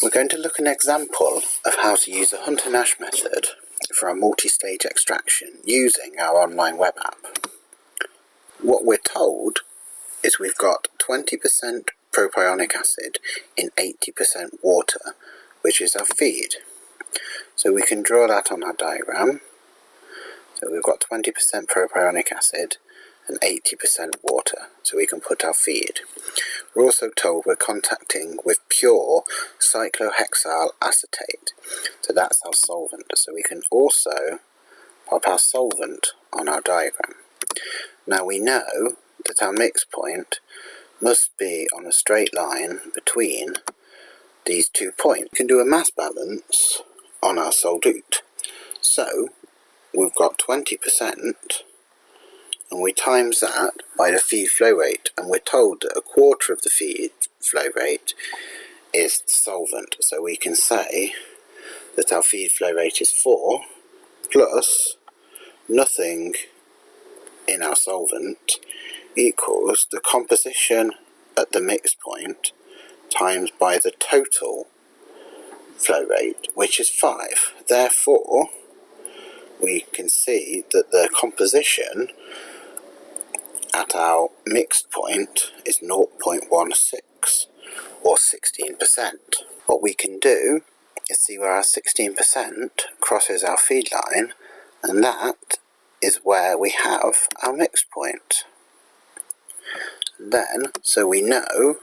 We're going to look at an example of how to use a Hunter-Nash method for a multi-stage extraction using our online web app. What we're told is we've got 20% propionic acid in 80% water, which is our feed. So we can draw that on our diagram. So we've got 20% propionic acid and 80% water, so we can put our feed. We're also told we're contacting with pure cyclohexyl acetate, so that's our solvent. So we can also pop our solvent on our diagram. Now we know that our mix point must be on a straight line between these two points. We can do a mass balance on our solute. So we've got 20% and we times that by the feed flow rate and we're told that a quarter of the feed flow rate is solvent. So we can say that our feed flow rate is 4 plus nothing in our solvent equals the composition at the mix point times by the total flow rate which is 5 therefore we can see that the composition at our mixed point is 0.16 or 16%. What we can do is see where our 16% crosses our feed line and that is where we have our mixed point. Then, so we know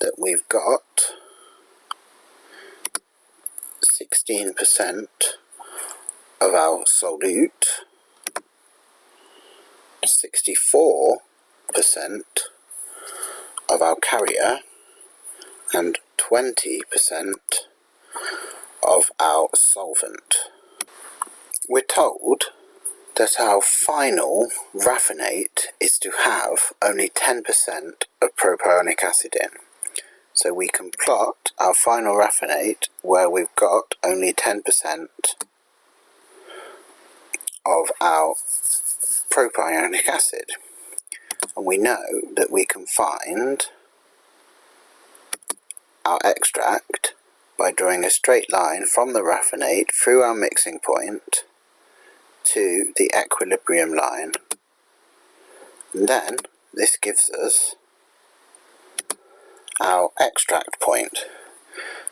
that we've got 16% of our solute 64% of our carrier and 20% of our solvent. We're told that our final raffinate is to have only 10% of propionic acid in. So we can plot our final raffinate where we've got only 10% of our propionic acid. And we know that we can find our extract by drawing a straight line from the raffinate through our mixing point to the equilibrium line. And then this gives us our extract point.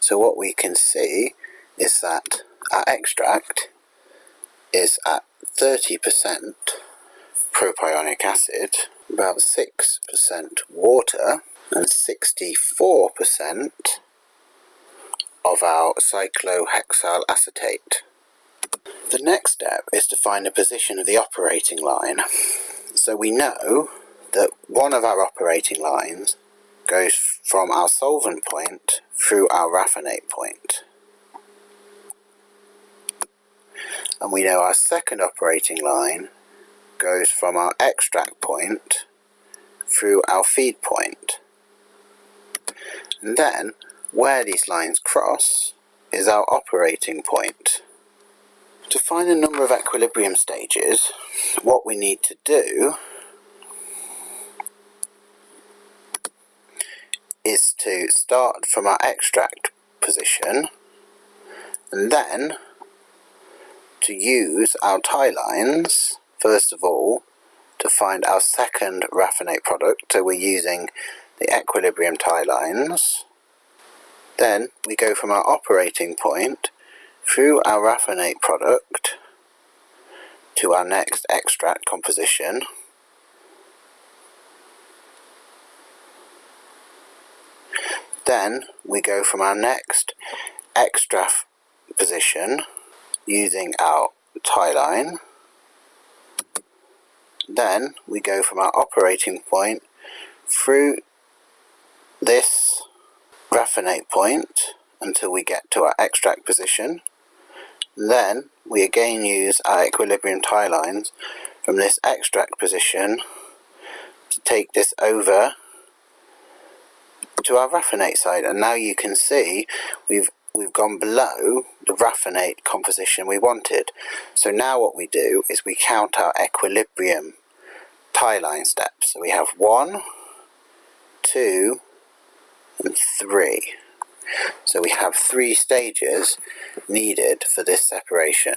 So what we can see is that our extract is at 30% propionic acid, about 6% water, and 64% of our cyclohexyl acetate. The next step is to find the position of the operating line. So we know that one of our operating lines goes from our solvent point through our raffinate point. And we know our second operating line goes from our extract point through our feed point. And then, where these lines cross is our operating point. To find the number of equilibrium stages, what we need to do is to start from our extract position and then to use our tie lines first of all to find our second raffinate product. So we're using the equilibrium tie lines. Then we go from our operating point through our raffinate product to our next extract composition. Then we go from our next extract position using our tie line then we go from our operating point through this raffinate point until we get to our extract position. Then we again use our equilibrium tie lines from this extract position to take this over to our raffinate side and now you can see we've we've gone below the raffinate composition we wanted. So now what we do is we count our equilibrium tie line steps. So we have one, two, and three. So we have three stages needed for this separation.